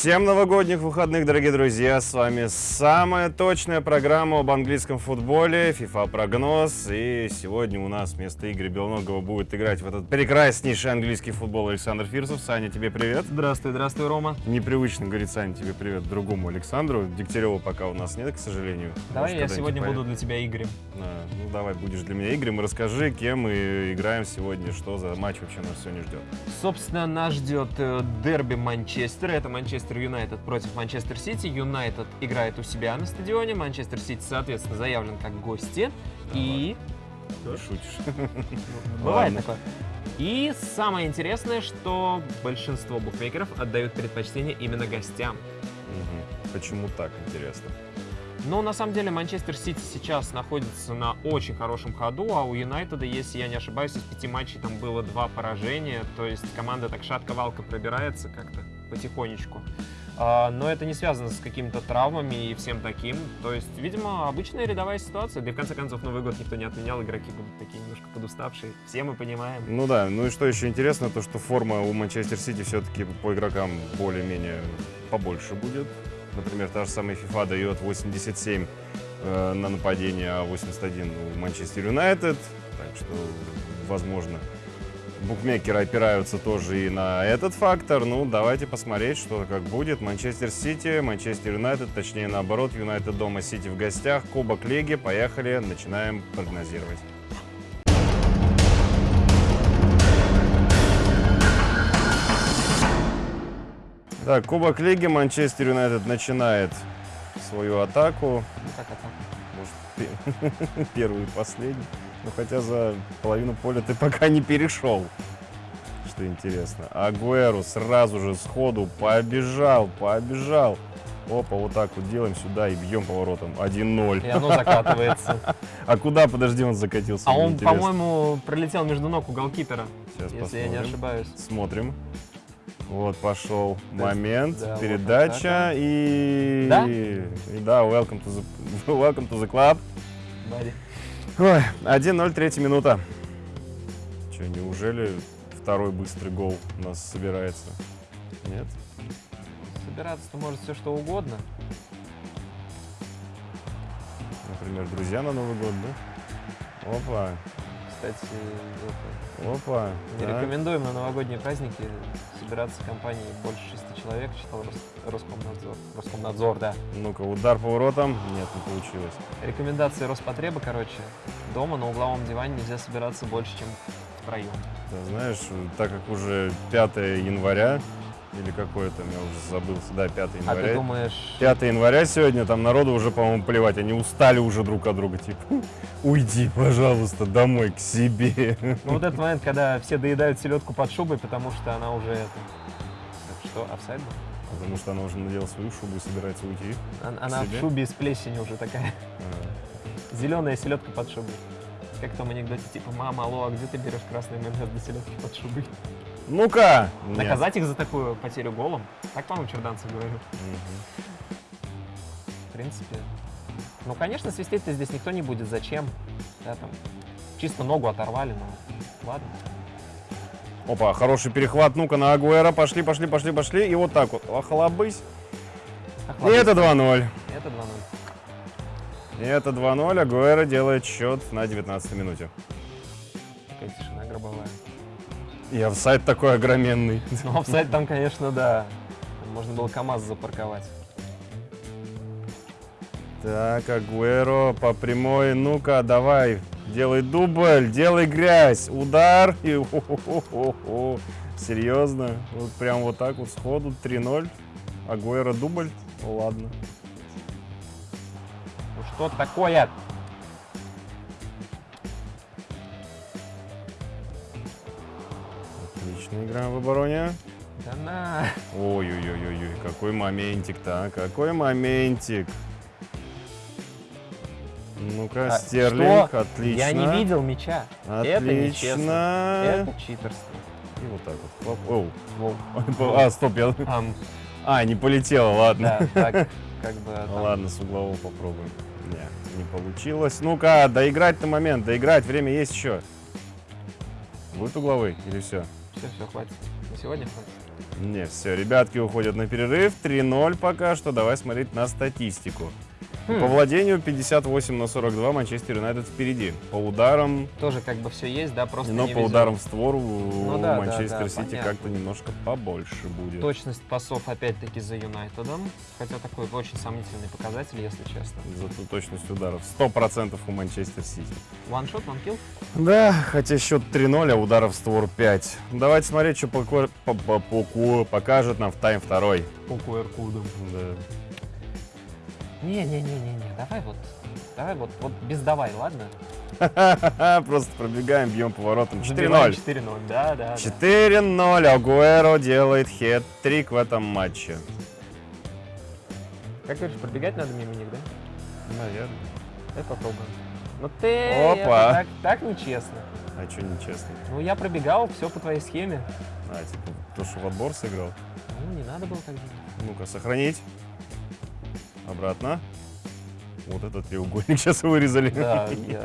Всем новогодних выходных, дорогие друзья! С вами самая точная программа об английском футболе, FIFA прогноз. И сегодня у нас вместо Игоря Белногова будет играть в этот прекраснейший английский футбол Александр Фирсов. Саня, тебе привет. Здравствуй, здравствуй, Рома. Непривычно говорит Саня тебе привет другому Александру. Дегтярева пока у нас нет, к сожалению. Давай Может, я сегодня когда-нибудь буду для тебя Игорем. А, ну давай, будешь для меня Игорем. Расскажи, кем мы играем сегодня, что за матч вообще нас сегодня ждет. Собственно, нас ждет э, дерби Манчестера. Это Манчестер Юнайтед против Манчестер Сити. Юнайтед играет у себя на стадионе. Манчестер Сити, соответственно, заявлен как гости. И... Ты шутишь. Бывает такое. И самое интересное, что большинство букмекеров отдают предпочтение именно гостям. Почему так, интересно? Но на самом деле Манчестер Сити сейчас находится на очень хорошем ходу, а у Юнайтеда, если я не ошибаюсь, из пяти матчей там было два поражения, то есть команда так шатко-валко пробирается как-то потихонечку. А, но это не связано с какими-то травмами и всем таким. То есть, видимо, обычная рядовая ситуация. Да и в конце концов, Новый год никто не отменял, игроки будут такие немножко подуставшие. Все мы понимаем. Ну да, ну и что еще интересно, то что форма у Манчестер Сити все-таки по игрокам более-менее побольше будет. Например, та же самая FIFA дает 87 э, на нападение, а 81 у Манчестер Юнайтед. Так что, возможно, букмекеры опираются тоже и на этот фактор. Ну, давайте посмотреть, что как будет. Манчестер Сити, Манчестер Юнайтед, точнее наоборот, Юнайтед дома, Сити в гостях, Кубок Лиги. Поехали, начинаем прогнозировать. Так, Кубок Лиги, Манчестер Юнайтед начинает свою атаку. Ну, как это? Может, пе- первый и последний. Ну, хотя за половину поля ты пока не перешел. Что интересно. Агуэру сразу же сходу побежал, побежал. Опа, вот так вот делаем сюда и бьем поворотом. 1-0. И оно закатывается. А куда, подожди, он закатился? А он, по-моему, пролетел между ног у голкипера, Сейчас если я не посмотрим. ошибаюсь. Смотрим. Вот пошел Да, момент, да, вот передача атака. и... Да? и да, welcome to the, welcome to the club. Бади. Ой, 1-0, третья минута. Че, неужели второй быстрый гол у нас собирается? Нет? Собираться-то может все что угодно. Например, друзья на Новый год, да? Опа, Кстати, это, опа. не так. рекомендуем на новогодние праздники собираться компанией больше шести человек, читал Рос- Роскомнадзор. Роскомнадзор, да. Ну-ка, удар по воротам. Нет, не получилось. Рекомендации Роспотреба, короче, дома на угловом диване нельзя собираться больше, чем втроем. Ты знаешь, так как уже 5 января, или какое там, я уже забылся, да, 5 А января. ты думаешь, 5 января сегодня, там народу уже, по-моему, плевать, они устали уже друг от друга, типа, уйди, пожалуйста, домой, к себе. ну вот этот момент, когда все доедают селедку под шубой, потому что она уже это... Так что, офсайд был? Потому что она уже надела свою шубу и собирается уйти. Она, она в шубе из плесени уже такая. А, Зеленая селедка под шубой. Как в том анекдоте, типа, мама, алло, а где ты берешь красный майонез для селедки под шубой? Ну-ка! Наказать их за такую потерю голом? Так, по-моему, Черданцев говорил. Мгм. В принципе. Ну, конечно, свистеть-то здесь никто не будет. Зачем? Да, там, чисто ногу оторвали, но ладно. Опа, хороший перехват, ну-ка, на Агуэра, пошли, пошли, пошли, пошли, и вот так вот, охлобысь. Ах, И это 2-0. Это 2-0. И это 2-0, Агуэра делает счет на 19 минуте. И офсайд такой огроменный. Ну, офсайд там, конечно, да. Можно было КамАЗ запарковать. Так, Агуэро по прямой. Ну-ка, давай, делай дубль, делай грязь. Удар. И хо-хо-хо-хо. Серьезно? Вот прям вот так вот сходу 3-0. Агуэро дубль? Ладно. Ну что такое? Отлично играем в обороне. Да на. Ой-ой-ой-ой, какой моментик-то, а? Какой моментик. Ну-ка, А, Стерлинг, что? отлично. Я не видел мяча. Это нечестно. Отлично. Это читерство. И вот так вот. Хлоп. Воу. Оу. А, стоп, я... Ам, А, не полетело, ладно. да, так, как бы... Там, ладно, с углового попробуем. Не, не получилось. Ну-ка, доиграть на момент, доиграть, время есть еще. Будет угловой или все? Все, все, хватит. На сегодня хватит. Не, все, ребятки уходят на перерыв. 3-0 пока что. Давай смотреть на статистику. Хм, По владению 58 на 42 Манчестер Юнайтед впереди. По ударам, Тоже как бы все есть, да, просто но по везет. ударам в створ у Ну да, Манчестер да, Сити как-то немножко побольше будет. Точность пасов опять-таки за Юнайтедом. Хотя такой очень сомнительный показатель, если честно. Зато точность ударов 100% у Манчестер Сити. Ваншот, ванкил? Да, хотя счет 3-0, а ударов в створ 5. Давайте смотреть, что по- по- покажет нам в тайм второй. По QR-кодам. Да. Не-не-не-не-не, давай вот, давай вот, вот без давай, ладно? Просто пробегаем, бьем поворотом. Забиваем 4-0. 4-0, да, да, да. 4-0. Агуэро делает хет-трик в этом матче. Как говоришь, пробегать надо мимо них, да? Наверное. Давай попробуем. Ну ты, Опа. так, так нечестно. А что нечестно? Ну я пробегал, все по твоей схеме. А, типа, то, что в отбор сыграл. Ну не надо было так делать. Ну-ка, сохранить. Обратно. Вот этот треугольник сейчас вырезали. Да, я...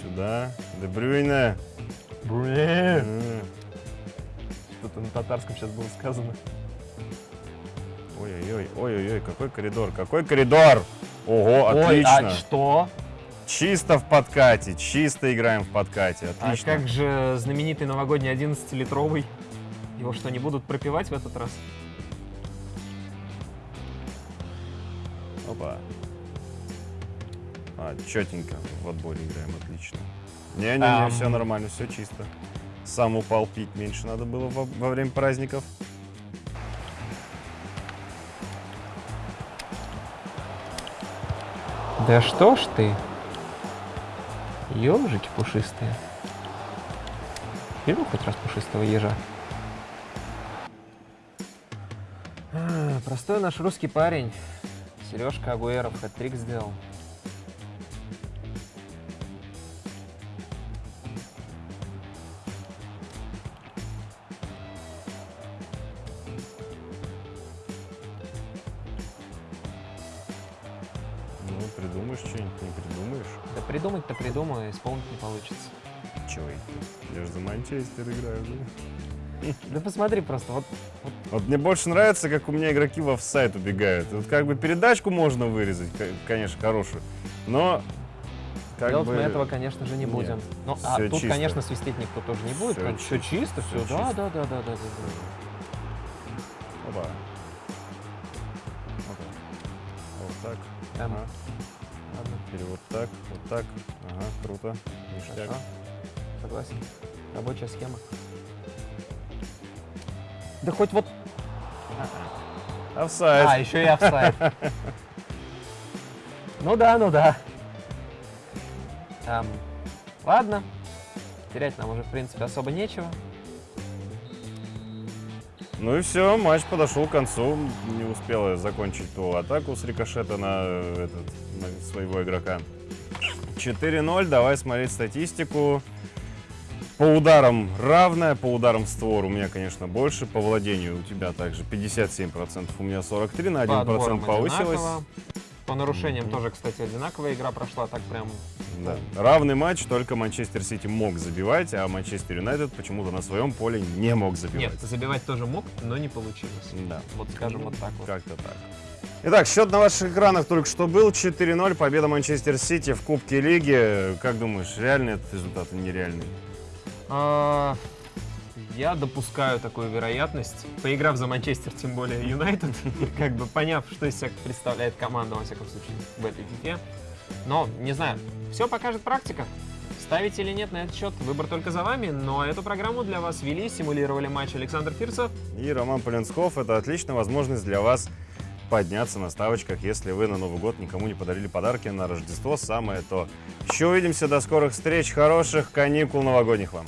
Сюда. Дебрюйне. М. Что-то на татарском сейчас было сказано. Ой-ой-ой, ой-ой-ой, какой коридор, какой коридор! Ого, Ой, отлично! а что? Чисто в подкате, чисто играем в подкате, А отлично. как же знаменитый новогодний 11-литровый? Его что, не будут пропивать в этот раз? Опа. А, четенько в отборе играем, отлично. Не-не-не, Ам. все нормально, все чисто. Сам упал, пить меньше надо было во, во время праздников. Да что ж ты? Ежики пушистые. Видел хоть раз пушистого ежа? А, Простой наш русский парень. Сережка Агуэров хэт-трик сделал. Ну, придумаешь что-нибудь, не придумаешь. Да придумать-то придумаю, исполнить не получится. Чего это? Я же за Манчестер играю, да? Да посмотри просто, вот Вот мне больше нравится, как у меня игроки в офсайд убегают. Вот как бы передачку можно вырезать, ко- конечно, хорошую, но как делать бы... мы этого, конечно же, не нет, будем. Ну, а тут, чисто. конечно, свистеть никто тоже не будет. Всё Все чисто, всё все. Да, чисто. да, да, да, да, да. да. Опа. Опа. Вот так. Эм, Ага. ладно, Или вот так, вот так. Ага, круто. Ништяк. Согласен. Рабочая схема. Да хоть вот... Офсайд. А, еще и офсайд. Ну да, ну да. Эм, ладно. Терять нам уже, в принципе, особо нечего. Ну и все, матч подошел к концу. Не успела закончить ту атаку с рикошета на, этот, на своего игрока. 4-0, давай смотреть статистику. По ударам равная, по ударам в створ у меня, конечно, больше. По владению у тебя также 57%, у меня 43, на 1% По повысилось. одинаково. По нарушениям тоже, кстати, одинаковая игра прошла, так прям... Да. Равный матч, только Манчестер Сити мог забивать, а Манчестер Юнайтед почему-то на своем поле не мог забивать. Нет, забивать тоже мог, но не получилось. Да. Вот скажем вот так вот. Как-то так. Итак, счет на ваших экранах только что был 4-0, победа Манчестер Сити в Кубке Лиги. Как думаешь, реальный этот результат или нереальный? А, Я допускаю такую вероятность, поиграв за Манчестер, тем более Юнайтед, как бы поняв, что из себя представляет команда, во всяком случае, в этой фифе. Но, не знаю, все покажет практика. Ставить или нет на этот счет, выбор только за вами, но эту программу для вас вели, симулировали матч Александр Фирсов. И Роман Полинсков – это отличная возможность для вас подняться на ставочках, если вы на Новый год никому не подарили подарки на Рождество, самое то. Еще увидимся, до скорых встреч, хороших каникул новогодних вам.